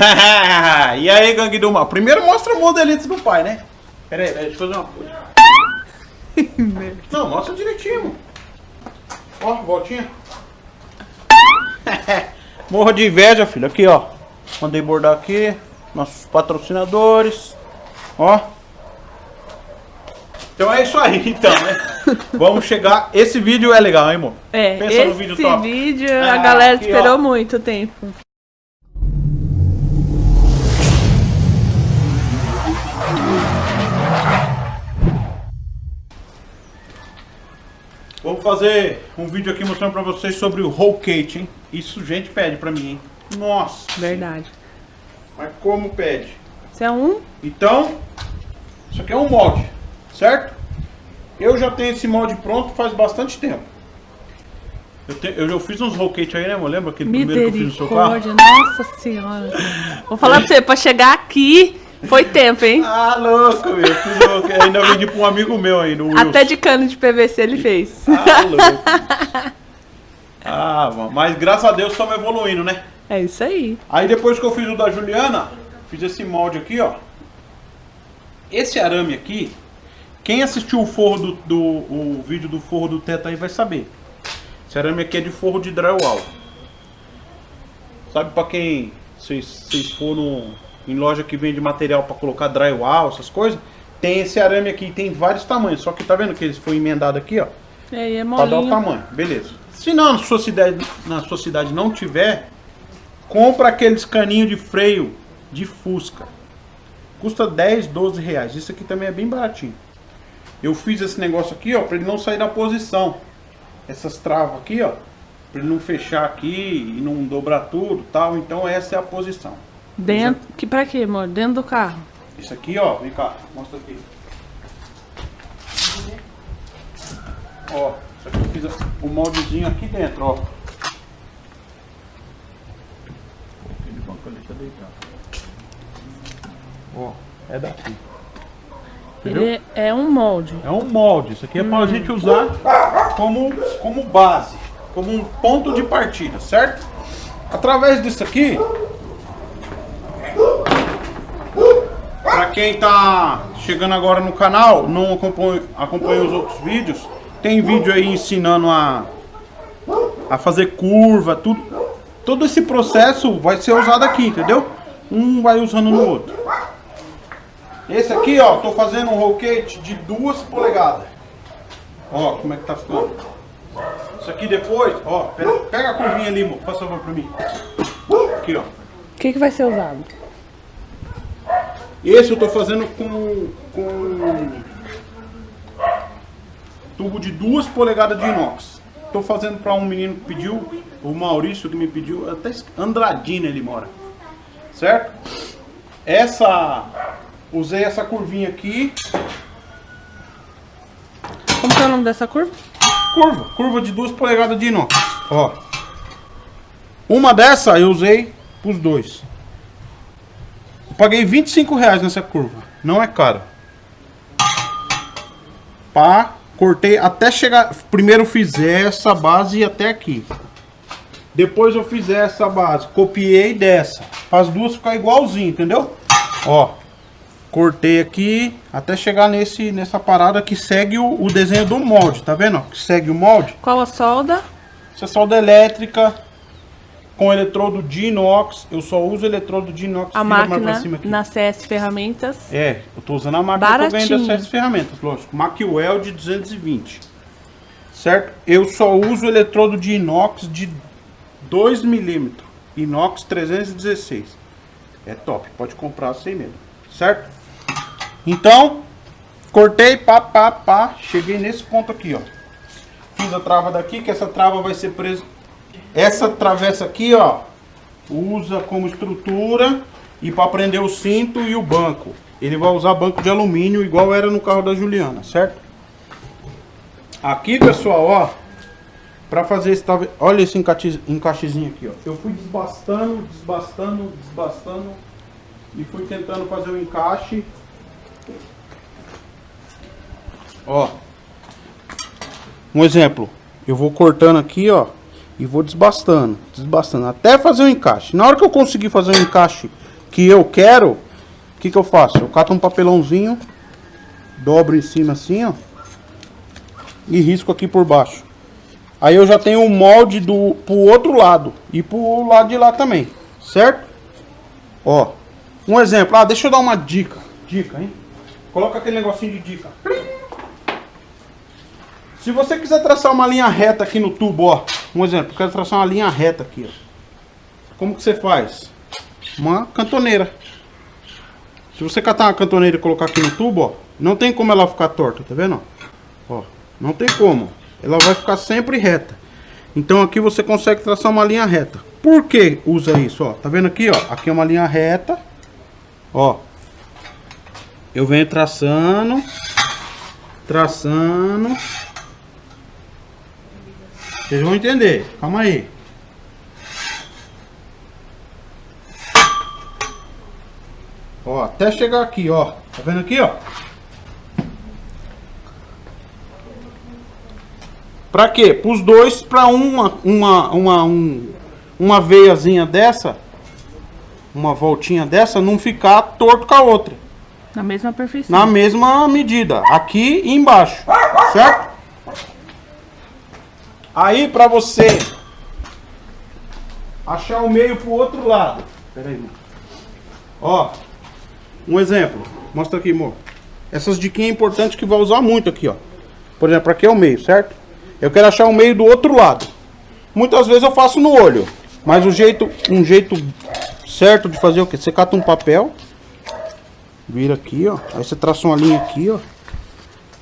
e aí, gangue do mal? Primeiro mostra o modelito do pai, né? Pera aí, deixa eu fazer uma coisa. Não, mostra direitinho. Ó, voltinha. Morro de inveja, filho. Aqui, ó. Mandei bordar aqui. Nossos patrocinadores. Ó. Então é isso aí, então, né? Vamos chegar. Esse vídeo é legal, hein, amor? É, Pensa esse vídeo, vídeo a ah, galera aqui, esperou ó. muito tempo. Vamos fazer um vídeo aqui mostrando pra vocês sobre o cake, hein? Isso gente pede pra mim, hein? Nossa! Verdade. Mas como pede? Isso é um? Então, isso aqui é um molde, certo? Eu já tenho esse molde pronto faz bastante tempo. Eu, te, eu, eu fiz uns roll cake aí, né, amor? Lembra aquele primeiro que eu fiz no seu carro? Nossa senhora. Vou falar pra você, pra chegar aqui... Foi tempo, hein? Ah, louco, meu. Fiz, ainda vendi pra um amigo meu aí no Até de cano de PVC ele fez. Ah, louco. Ah, mas graças a Deus estamos evoluindo, né? É isso aí. Aí depois que eu fiz o da Juliana, fiz esse molde aqui, ó. Esse arame aqui, quem assistiu o forro do, do o vídeo do forro do teto aí vai saber. Esse arame aqui é de forro de drywall. Sabe pra quem vocês, vocês foram em loja que vende material para colocar drywall, essas coisas, tem esse arame aqui, tem vários tamanhos. Só que tá vendo que ele foi emendado aqui, ó. É, é Pra dar o tamanho, beleza. Se não, na sua cidade, na sua cidade não tiver, compra aqueles caninhos de freio de Fusca. Custa 10, 12 reais. Isso aqui também é bem baratinho. Eu fiz esse negócio aqui, ó, para ele não sair da posição. Essas travas aqui, ó, para ele não fechar aqui e não dobrar tudo, tal. Então essa é a posição. Dentro, que pra quê, amor? Dentro do carro. Isso aqui, ó, vem cá, mostra aqui. Ó, isso aqui eu fiz o moldezinho aqui dentro, ó. Aquele banco ali tá deitado. Ó, é daqui. Entendeu? Ele é um molde. É um molde. Isso aqui é hum. pra gente usar como, como base, como um ponto de partida, certo? Através disso aqui, quem está chegando agora no canal, não acompanha, acompanha os outros vídeos, tem vídeo aí ensinando a, a fazer curva, tudo. Todo esse processo vai ser usado aqui, entendeu? Um vai usando no outro. Esse aqui, ó, tô fazendo um roquete de duas polegadas. Ó, como é que tá ficando. Isso aqui depois, ó, pega, pega a curvinha ali, amor, faz favor pra mim. Aqui, ó. O que, que vai ser usado? Esse eu estou fazendo com, com tubo de duas polegadas de inox. Estou fazendo para um menino que pediu, o Maurício que me pediu, até Andradina ele mora. Certo? Essa, usei essa curvinha aqui. Como é o nome dessa curva? Curva, curva de duas polegadas de inox. Ó. Uma dessa eu usei para os dois paguei 25 reais nessa curva. Não é caro. Pá, cortei até chegar... Primeiro fiz essa base até aqui. Depois eu fiz essa base. Copiei dessa. As duas ficar igualzinho, entendeu? Ó. Cortei aqui até chegar nesse, nessa parada que segue o, o desenho do molde, tá vendo? Que segue o molde. Qual a solda? Essa solda elétrica com eletrodo de inox. Eu só uso eletrodo de inox. A máquina na CS Ferramentas. É, eu tô usando a máquina Baratinho. que eu ganhei da CS Ferramentas, lógico. Macwell de 220. Certo? Eu só uso eletrodo de inox de 2 milímetros. Inox 316. É top, pode comprar sem medo. Certo? Então, cortei, pá, pá, pá. Cheguei nesse ponto aqui, ó. Fiz a trava daqui, que essa trava vai ser presa essa travessa aqui, ó, usa como estrutura e para prender o cinto e o banco. Ele vai usar banco de alumínio igual era no carro da Juliana, certo? Aqui, pessoal, ó, para fazer esse, olha esse encaixe, encaixezinho aqui, ó. Eu fui desbastando, desbastando, desbastando e fui tentando fazer o encaixe. Ó. Um exemplo, eu vou cortando aqui, ó, e vou desbastando, desbastando, até fazer o um encaixe. Na hora que eu conseguir fazer um encaixe que eu quero, o que que eu faço? Eu cato um papelãozinho, dobro em cima assim, ó, e risco aqui por baixo. Aí eu já tenho o molde do pro outro lado e pro lado de lá também, certo? Ó, um exemplo, ah, deixa eu dar uma dica, dica, hein? Coloca aquele negocinho de dica. Se você quiser traçar uma linha reta aqui no tubo, ó, um exemplo, eu quero traçar uma linha reta aqui, ó. Como que você faz? Uma cantoneira. Se você catar uma cantoneira e colocar aqui no tubo, ó, não tem como ela ficar torta, tá vendo? Ó, não tem como. Ela vai ficar sempre reta. Então aqui você consegue traçar uma linha reta. Por que usa isso, ó? Tá vendo aqui, ó? Aqui é uma linha reta. Ó. Eu venho traçando. Traçando. Vocês vão entender. Calma aí. Ó, até chegar aqui, ó. Tá vendo aqui, ó? Pra quê? Pros dois, pra uma, uma, uma, um, uma veiazinha dessa, uma voltinha dessa, não ficar torto com a outra. Na mesma perfeição. Na mesma medida. Aqui e embaixo. Certo? Aí pra você achar o meio pro outro lado. Pera aí, mano. Ó. Um exemplo. Mostra aqui, amor. Essas diquinhas importantes que vai usar muito aqui, ó. Por exemplo, aqui é o meio, certo? Eu quero achar o meio do outro lado. Muitas vezes eu faço no olho. Mas o jeito, um jeito certo de fazer o que? Você cata um papel. Vira aqui, ó. Aí você traça uma linha aqui, ó.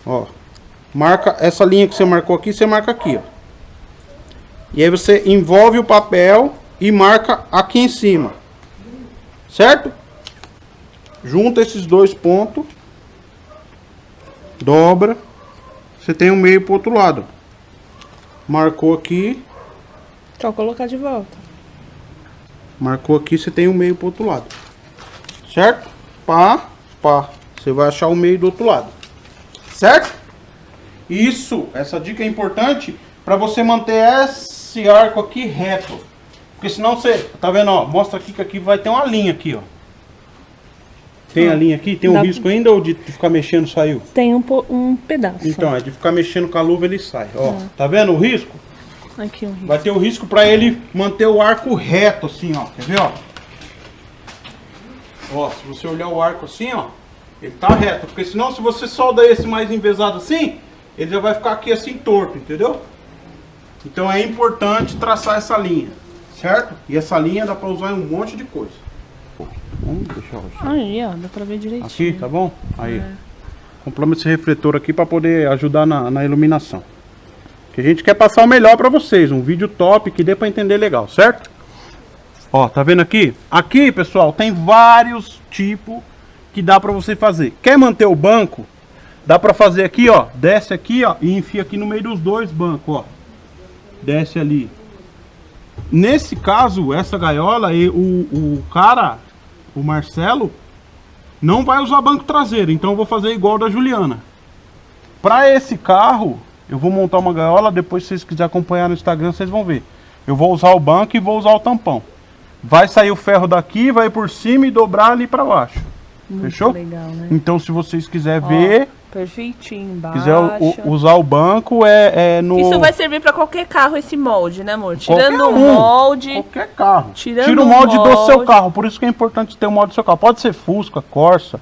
Ó. Marca essa linha que você marcou aqui, você marca aqui, ó. E aí você envolve o papel e marca aqui em cima. Certo? Junta esses dois pontos. Dobra. Você tem o um meio pro outro lado. Marcou aqui. Só colocar de volta. Marcou aqui, você tem o um meio pro outro lado. Certo? Pá, pá. Você vai achar o meio do outro lado. Certo? Isso, essa dica é importante para você manter esse arco aqui reto. Porque senão você, tá vendo, ó, mostra aqui que aqui vai ter uma linha aqui, ó. Tem a linha aqui? Tem um Dá... risco ainda ou de ficar mexendo saiu? Tem um, um pedaço. Então, é de ficar mexendo com a luva ele sai. Ó, é. tá vendo o risco? Aqui um risco. Vai ter o risco para ele manter o arco reto assim, ó. Quer ver, ó? Ó, se você olhar o arco assim, ó, ele tá reto. Porque senão se você solda esse mais envesado assim, ele já vai ficar aqui assim torto, entendeu? Então é importante traçar essa linha, certo? E essa linha dá para usar em um monte de coisa. Vamos deixar Aí, ó, dá pra ver direitinho. Aqui, tá bom? Aí. É. Compramos esse refletor aqui pra poder ajudar na, na iluminação. Que a gente quer passar o melhor pra vocês. Um vídeo top que dê pra entender legal, certo? Ó, tá vendo aqui? Aqui, pessoal, tem vários tipos que dá pra você fazer. Quer manter o banco? Dá pra fazer aqui, ó. Desce aqui, ó, e enfia aqui no meio dos dois bancos, ó. Desce ali. Nesse caso, essa gaiola, o, o cara o Marcelo não vai usar banco traseiro, então eu vou fazer igual da Juliana. Para esse carro, eu vou montar uma gaiola, depois se vocês quiserem acompanhar no Instagram, vocês vão ver. Eu vou usar o banco e vou usar o tampão. Vai sair o ferro daqui, vai por cima e dobrar ali para baixo. Muito Fechou? Legal, né? Então se vocês quiserem ver, Perfeitinho, embaixo. Quiser o, usar o banco, é, é, no... Isso vai servir para qualquer carro, esse molde, né, amor? Tirando o um, molde... Qualquer carro. Tirando Tira o molde, molde do seu carro, por isso que é importante ter o molde do seu carro. Pode ser Fusca, Corsa,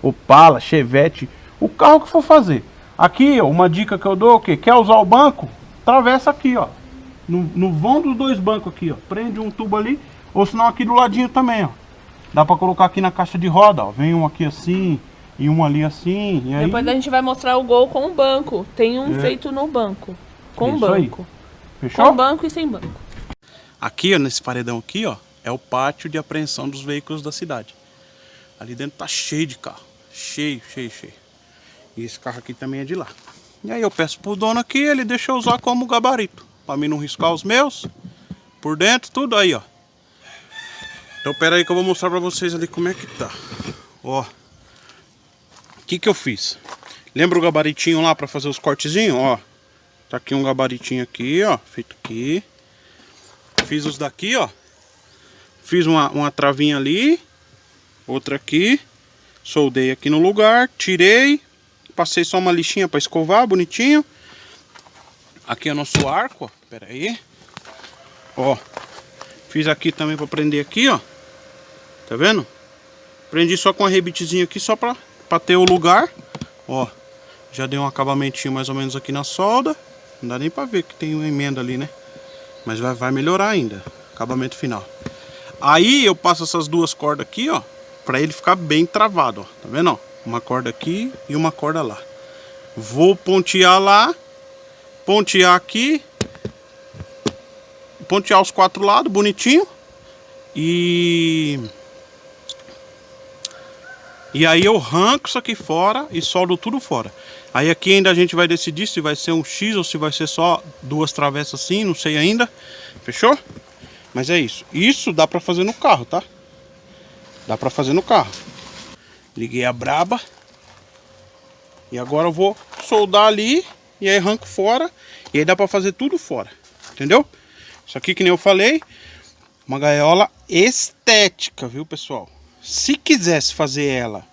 Opala, Chevette, o carro que for fazer. Aqui, ó, uma dica que eu dou, o quê? Quer usar o banco? Travessa aqui, ó. No, no vão dos dois bancos aqui, ó. Prende um tubo ali, ou senão aqui do ladinho também, ó. Dá para colocar aqui na caixa de roda, ó. Vem um aqui assim e um ali assim. E aí... Depois a gente vai mostrar o gol com o banco. Tem um é. feito no banco. Com o banco. Aí. Fechou? Com banco e sem banco. Aqui, ó, nesse paredão aqui, ó, é o pátio de apreensão dos veículos da cidade. Ali dentro tá cheio de carro. Cheio, cheio, cheio. E esse carro aqui também é de lá. E aí eu peço pro dono aqui, ele deixa eu usar como gabarito. Pra mim não riscar os meus. Por dentro, tudo aí, ó. Então pera aí que eu vou mostrar pra vocês ali como é que tá. Ó. Que que eu fiz? Lembra o gabaritinho lá para fazer os cortezinhos? Ó, tá aqui um gabaritinho aqui, ó, feito aqui. Fiz os daqui, ó. Fiz uma, uma travinha ali. Outra aqui. Soldei aqui no lugar, tirei. Passei só uma lixinha para escovar, bonitinho. Aqui é nosso arco, ó. Pera aí. Ó. Fiz aqui também para prender aqui, ó. Tá vendo? Prendi só com a rebitezinha aqui, só para pra ter o lugar. Ó. Já dei um acabamentinho mais ou menos aqui na solda. Não dá nem para ver que tem uma emenda ali, né? Mas vai, vai melhorar ainda. Acabamento final. Aí eu passo essas duas cordas aqui, ó. Pra ele ficar bem travado, ó. Tá vendo, ó? Uma corda aqui e uma corda lá. Vou pontear lá. Pontear aqui. Pontear os quatro lados, bonitinho. E... E aí eu arranco isso aqui fora e soldo tudo fora. Aí aqui ainda a gente vai decidir se vai ser um X ou se vai ser só duas travessas assim, não sei ainda. Fechou? Mas é isso. Isso dá pra fazer no carro, tá? Dá pra fazer no carro. Liguei a braba. E agora eu vou soldar ali. E aí arranco fora. E aí dá pra fazer tudo fora. Entendeu? Isso aqui que nem eu falei. Uma gaiola estética, viu pessoal? Se quisesse fazer ela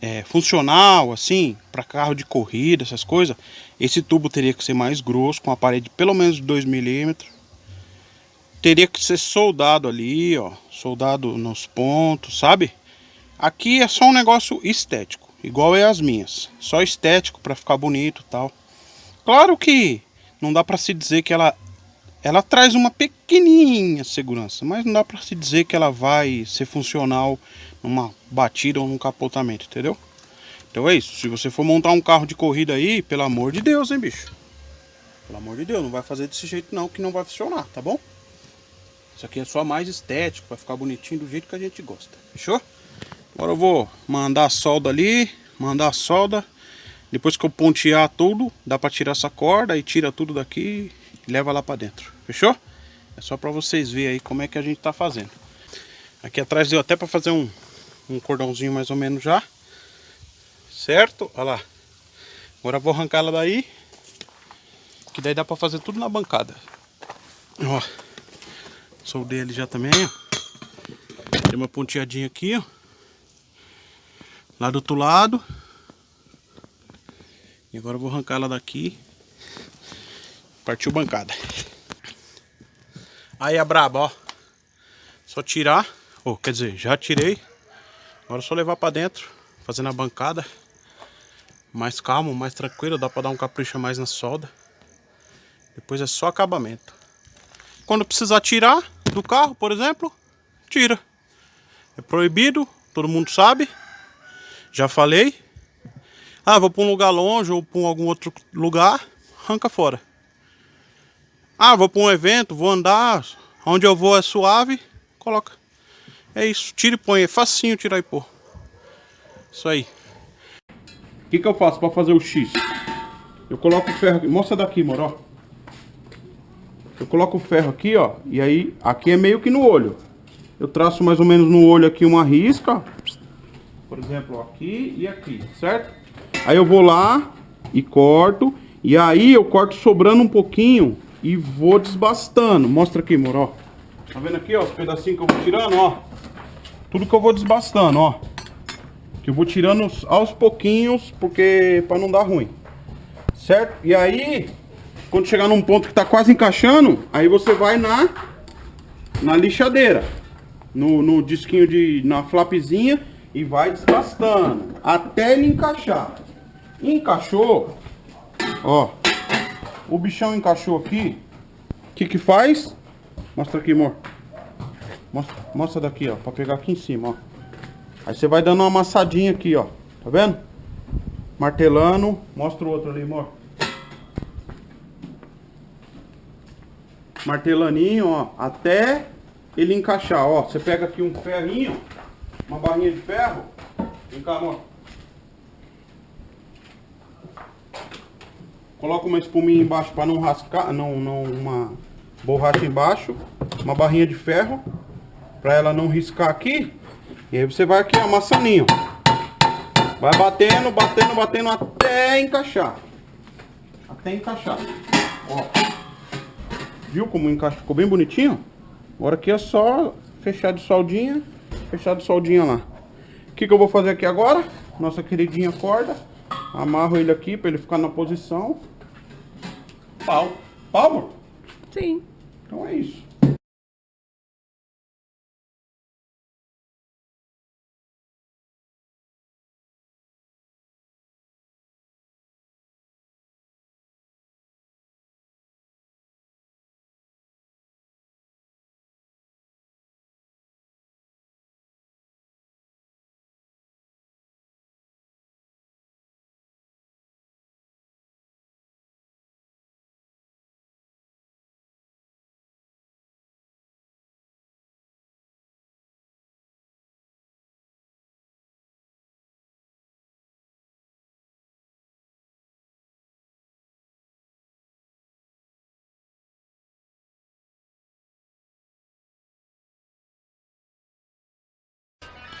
é, funcional, assim, para carro de corrida, essas coisas, esse tubo teria que ser mais grosso, com a parede de pelo menos 2 milímetros teria que ser soldado ali, ó, soldado nos pontos, sabe? Aqui é só um negócio estético, igual é as minhas, só estético para ficar bonito, tal. Claro que não dá para se dizer que ela ela traz uma pequenininha segurança, mas não dá para se dizer que ela vai ser funcional numa batida ou num capotamento, entendeu? Então é isso, se você for montar um carro de corrida aí, pelo amor de Deus, hein, bicho? Pelo amor de Deus, não vai fazer desse jeito não, que não vai funcionar, tá bom? Isso aqui é só mais estético, para ficar bonitinho do jeito que a gente gosta. Fechou? Agora eu vou mandar a solda ali, mandar a solda. Depois que eu pontear tudo, dá para tirar essa corda e tira tudo daqui leva lá para dentro. Fechou? É só para vocês verem aí como é que a gente tá fazendo. Aqui atrás deu até para fazer um, um cordãozinho mais ou menos já. Certo? Olha lá. Agora vou arrancar ela daí. Que daí dá para fazer tudo na bancada. Ó. Soldei ele já também, ó. Tem uma ponteadinha aqui, ó. Lá do outro lado. E agora eu vou arrancar ela daqui. Partiu bancada. Aí a braba, ó. Só tirar. Ou, quer dizer, já tirei. Agora é só levar pra dentro. Fazendo a bancada. Mais calmo, mais tranquilo. Dá pra dar um capricho mais na solda. Depois é só acabamento. Quando precisar tirar, do carro, por exemplo, tira. É proibido, todo mundo sabe. Já falei. Ah, vou para um lugar longe ou para algum outro lugar, arranca fora. Ah, vou para um evento, vou andar, onde eu vou é suave, coloca. É isso, tira e põe, é facinho tirar e pôr. Isso aí. O que, que eu faço para fazer o X? Eu coloco o ferro aqui, mostra daqui, moro, eu coloco o ferro aqui, ó. E aí, aqui é meio que no olho. Eu traço mais ou menos no olho aqui uma risca. Por exemplo, aqui e aqui, certo? Aí eu vou lá e corto. E aí eu corto sobrando um pouquinho e vou desbastando. Mostra aqui, moro, Tá vendo aqui, ó, os pedacinhos que eu vou tirando, ó. Tudo que eu vou desbastando, ó. Que eu vou tirando aos pouquinhos, porque para não dar ruim. Certo? E aí, quando chegar num ponto que está quase encaixando, aí você vai na, na lixadeira. No, no disquinho de. na flapzinha e vai desgastando até ele encaixar. Encaixou, ó. O bichão encaixou aqui. O que que faz? Mostra aqui, amor. Mostra, mostra daqui, ó, para pegar aqui em cima, ó. Aí você vai dando uma amassadinha aqui, ó. Tá vendo? Martelando. Mostra o outro ali, amor. martelaninho, ó, até ele encaixar, ó. Você pega aqui um ferrinho, uma barrinha de ferro, vem cá, amor. Coloca uma espuminha embaixo para não rascar, não, não, uma borracha embaixo, uma barrinha de ferro, para ela não riscar aqui. E aí você vai aqui amassaninho. Vai batendo, batendo, batendo até encaixar. Até encaixar. Ó. Viu como encaixa? Ficou bem bonitinho? Agora aqui é só fechar de soldinha, Fechado soldinha lá. O que, que eu vou fazer aqui agora? Nossa queridinha corda. Amarro ele aqui para ele ficar na posição. Pau. Pau? Sim. Então é isso.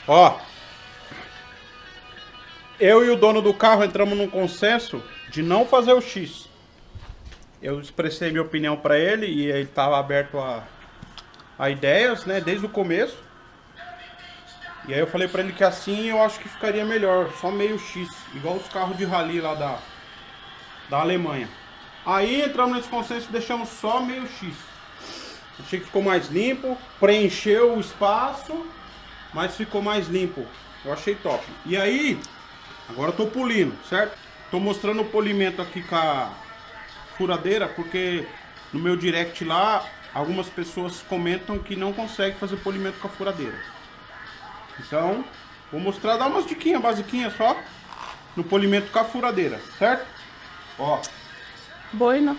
Ó. Eu e o dono do carro entramos num consenso de não fazer o X. Eu expressei minha opinião para ele e ele estava aberto a, a ideias, né, desde o começo. E aí eu falei para ele que assim eu acho que ficaria melhor, só meio X, igual os carros de rally lá da, da Alemanha. Aí entramos nesse consenso e deixamos só meio X. Achei que ficou mais limpo, preencheu o espaço mas ficou mais limpo. Eu achei top. E aí, agora eu tô polindo, certo? Tô mostrando o polimento aqui com a furadeira, porque no meu direct lá, algumas pessoas comentam que não consegue fazer polimento com a furadeira. Então, vou mostrar, dar umas diquinhas basiquinhas só no polimento com a furadeira, certo? Ó. Boina.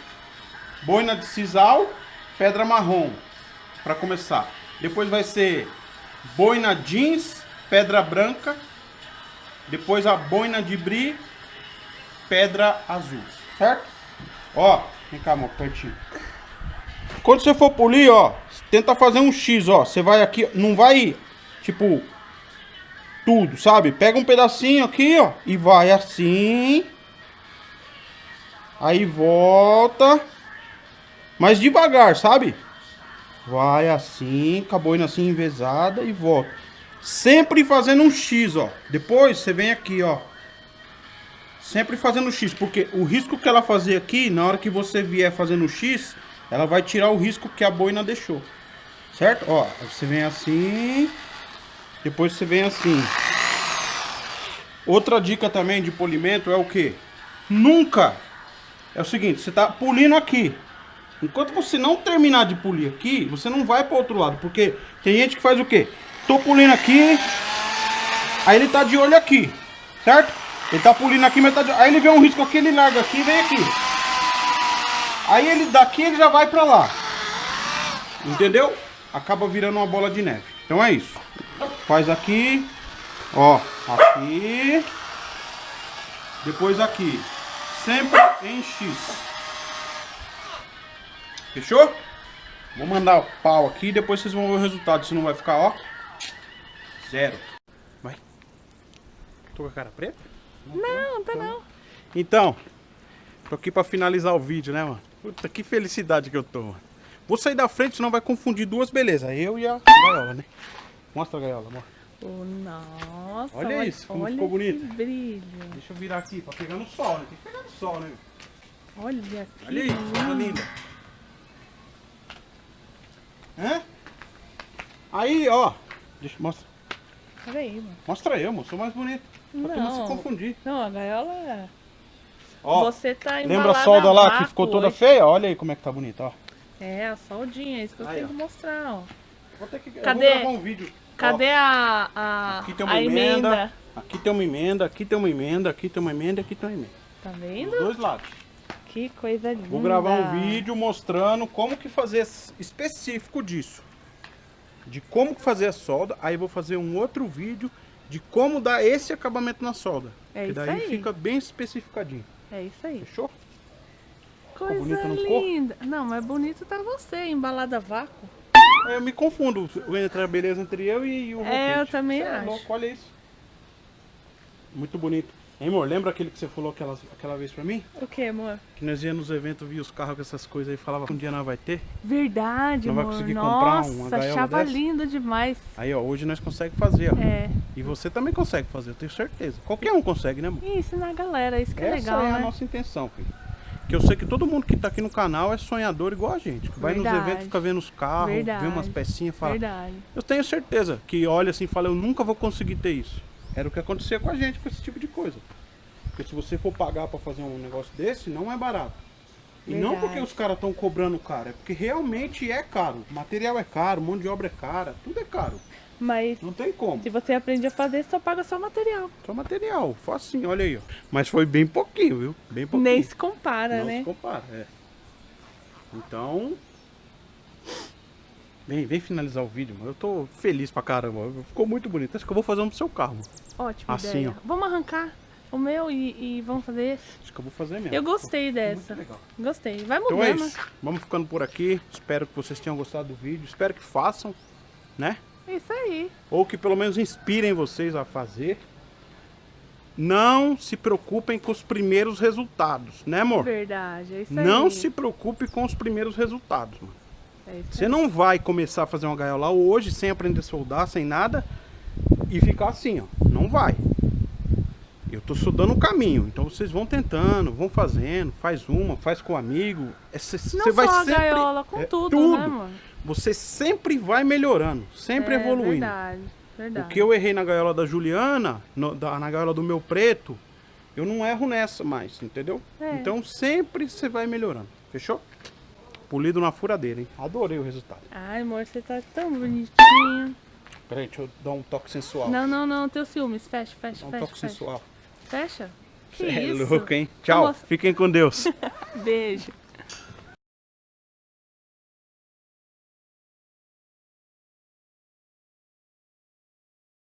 Boina de sisal, pedra marrom, para começar. Depois vai ser boina jeans, pedra branca, depois a boina de bri, pedra azul, certo? Ó, vem cá, amor, pertinho. Quando você for polir, ó, tenta fazer um X, ó. Você vai aqui, não vai, tipo, tudo, sabe? Pega um pedacinho aqui, ó, e vai assim. Aí volta. Mas devagar, sabe? Vai assim, com a boina assim envezada e volta. Sempre fazendo um X, ó. Depois você vem aqui, ó. Sempre fazendo X, porque o risco que ela fazer aqui, na hora que você vier fazendo X, ela vai tirar o risco que a boina deixou. Certo? Ó, você vem assim, depois você vem assim. Outra dica também de polimento é o que? Nunca! É o seguinte, você tá polindo aqui. Enquanto você não terminar de polir aqui, você não vai para outro lado. Porque tem gente que faz o quê? Tô polindo aqui, aí ele tá de olho aqui, certo? Ele tá polindo aqui, mas tá de... Aí ele vê um risco aqui, ele larga aqui e vem aqui. Aí ele daqui ele já vai pra lá. Entendeu? Acaba virando uma bola de neve. Então é isso. Faz aqui. Ó, aqui. Depois aqui. Sempre em X. Fechou? Vou mandar o pau aqui e depois vocês vão ver o resultado. Se não vai ficar, ó. Zero. Vai. Tô com a cara preta? Não, tá não. Então, tô aqui pra finalizar o vídeo, né, mano? Puta, que felicidade que eu tô, mano. Vou sair da frente, senão vai confundir duas belezas. Eu e a gaiola, né? Mostra a gaiola, amor. Oh, nossa, olha, olha isso, como olha ficou bonito. brilho. Deixa eu virar aqui, pra pegar no sol, né? Tem que pegar no sol, né? Olha aqui. Olha isso, coisa linda. Hã? Aí, ó. Deixa eu mostrar. Peraí, mano. Mostra eu, mano. Sou mais bonito. Pra tu não se confundir. Não, a gaiola é... Ó, Você tá Lembra a solda lá que ficou toda hoje. feia? Olha aí como é que tá bonita, ó. É, a soldinha, é isso que eu aí, tenho ó. que mostrar, ó. Vou ter que Cadê? gravar um vídeo. Cadê ó. a, a, aqui tem uma emenda, emenda, Aqui tem uma emenda, aqui tem uma emenda, aqui tem uma emenda, aqui tem uma emenda. Tá vendo? Dos dois lados. Que coisa linda. Vou gravar um vídeo mostrando como que fazer específico disso. De como que fazer a solda. Aí vou fazer um outro vídeo de como dar esse acabamento na solda. É que daí aí. fica bem especificadinho. É isso aí. Fechou? Coisa linda. Não, mas bonito tá você, embalada a vácuo. Eu me confundo entre a beleza entre eu e o É, eu também é acho. louco, olha isso. Muito bonito. Hein, amor? Lembra aquele que você falou aquela, aquela vez pra mim? O que, amor? Que nós íamos nos eventos, via os carros com essas coisas aí, falava que um dia nós vai ter. Verdade, Não amor. vai conseguir Nossa, comprar uma gaiola achava dessa? lindo demais. Aí, ó, hoje nós conseguimos fazer, ó. É. E você também consegue fazer, eu tenho certeza. Qualquer um consegue, né, amor? E ensinar a galera, isso que é Essa legal, é a né? nossa intenção, filho. Que eu sei que todo mundo que tá aqui no canal é sonhador igual a gente. Que vai Verdade. nos eventos, fica vendo os carros, Verdade. vê umas pecinhas e fala. Verdade. Eu tenho certeza que olha assim e fala, eu nunca vou conseguir ter isso. Era o que acontecia com a gente com esse tipo de coisa. Porque se você for pagar pra fazer um negócio desse, não é barato. E não Verdade. porque os caras estão cobrando caro, é porque realmente é caro. O material é caro, mão de obra é cara, tudo é caro. Mas Não tem como. se você aprende a fazer, só paga só material. Só material, facinho, olha aí, ó. Mas foi bem pouquinho, viu? Bem pouquinho. Nem se compara, Não né? se compara, é. Então. Vem, vem finalizar o vídeo, mano. Eu tô feliz pra caramba. Ficou muito bonito. Acho que eu vou fazer um pro seu carro, mano. Ótima Assim, ideia. ó. Vamos arrancar o meu e, e vamos fazer esse? Acho que eu vou fazer mesmo. Eu gostei dessa. Gostei. Vai Então mudando. é isso. Vamos ficando por aqui. Espero que vocês tenham gostado do vídeo. Espero que façam, né? Isso aí. Ou que pelo menos inspirem vocês a fazer. Não se preocupem com os primeiros resultados, né, amor? Verdade. É isso aí. Não se preocupe com os primeiros resultados, mano. É Você não vai começar a fazer uma gaiola hoje sem aprender a soldar, sem nada e ficar assim, ó. Não vai. Eu tô só dando o caminho. Então vocês vão tentando, vão fazendo, faz uma, faz com um amigo. É, cê- Não Você vai só a sempre gaiola, com é, tudo, né, mano? Você sempre vai melhorando, sempre é, evoluindo. Verdade. Verdade. O que eu errei na gaiola da Juliana, no- da- na gaiola do meu preto, eu não erro nessa mais, entendeu? É. Então sempre você vai melhorando. Fechou? Polido na furadeira, hein? Adorei o resultado. Ai, amor, você tá tão bonitinho. Peraí, deixa eu dar um toque sensual. Não, não, não. Teu ciúmes. Fecha, fecha, Dá um fecha. toque Fecha. sensual. fecha. Que é isso? louco, hein? Tchau. Nossa. Fiquem com Deus. Beijo.